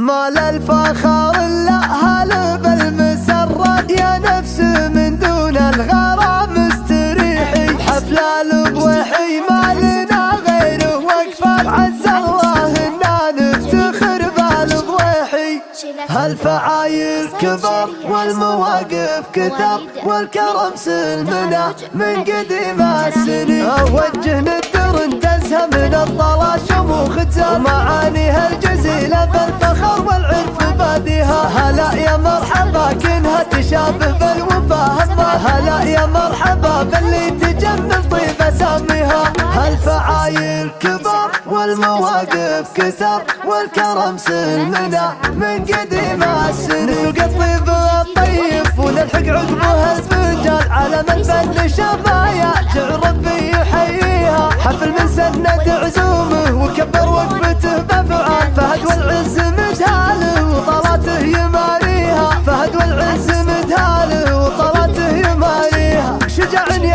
ما للفخر الا هلب المسرد يا نفس من دون الغرام استريحي. حفل البوحي ما لنا غيره وقفة. عز الله إنا نفتخر بالبوحي هالفعايل كبر والمواقف كثر والكرم سلمنا من قديم السنين أوجه ندر انتزها من الطلا شموخ تشابه بالوفا هلا يا مرحبا باللي تجمل طيب أساميها. هالفعايل كبر والمواقف كثر والكرم سلمنا من قديم السنين نسوق الطيب الطيب ونلحق عقبه الفنجان على من فن شمايا جعل ربي يحييها. حفل من سند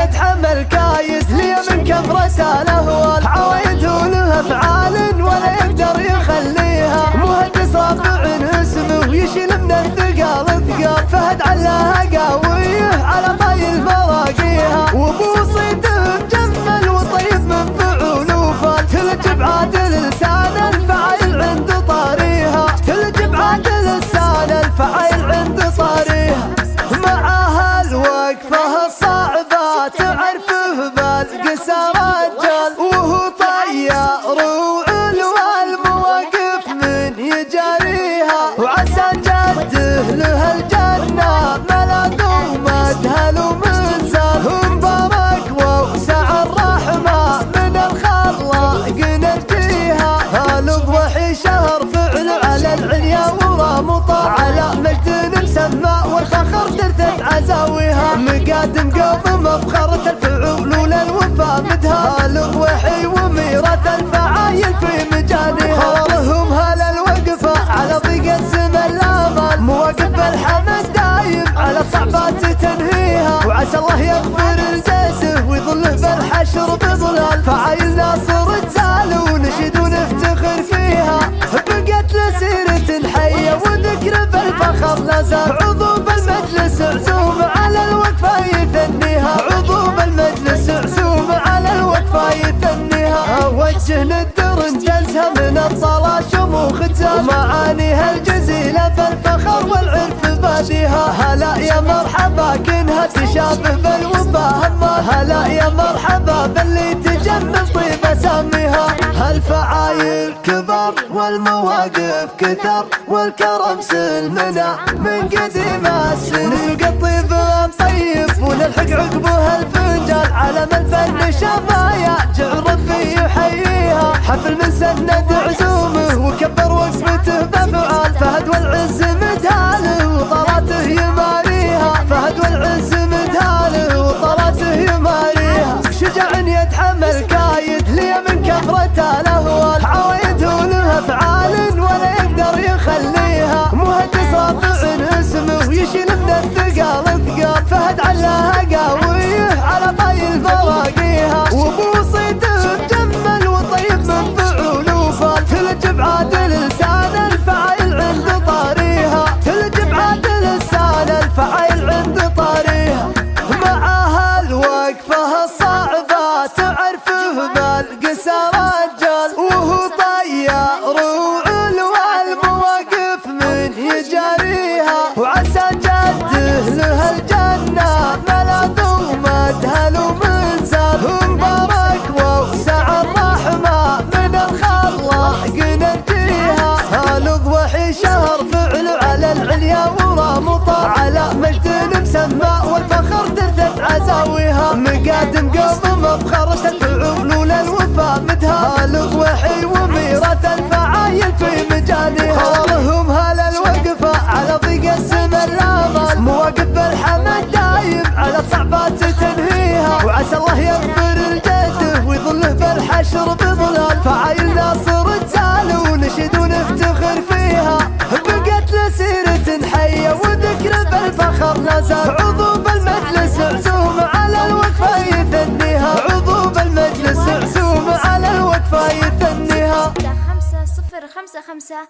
يتحمل كايس لي من كثرة الاهوال قوم مفخرة الفعول وللوفا مدها الضوحي وميراث الفعايل في مجانها لهم هلا الوقفة على ضيق الزمن الامل مواقف الحمد دايم على صعبات تنهيها. وعسى الله يغفر الجسه ويظله بالحشر بظلال. فعايل ناصر تزال ونشد ونفتخر فيها. بقت لسيرة حية وذكر بالفخر لازال عضو بالمجلس عزوم شموخ ومعانيها الجزيلة بالفخر والعرف باديها. هلا يا مرحبا كنها تشابه بالوفا. هلا يا مرحبا باللي تجمل طيب أساميها. هالفعايل كبر والمواقف كثر والكرم سلمنا من قديم السنين. نسوق الطيب طيب ونلحق عقبه الفنجان على من فن شفايا جعل ربي يحييها حفل من سند عزومه وكبر وقفته بفعال فهد والعز مدهاله مسمى والفخر تردت عزاويها. مقادم قوم مفخرة الفعول وللوفا مدها الضوحي وميراث الفعايل في مجانها لهم هلا الوقفة على ضيق السما الامل مواقف الحمد دايم على صعبات تنهيها. وعسى الله يغفر خمسة خمسة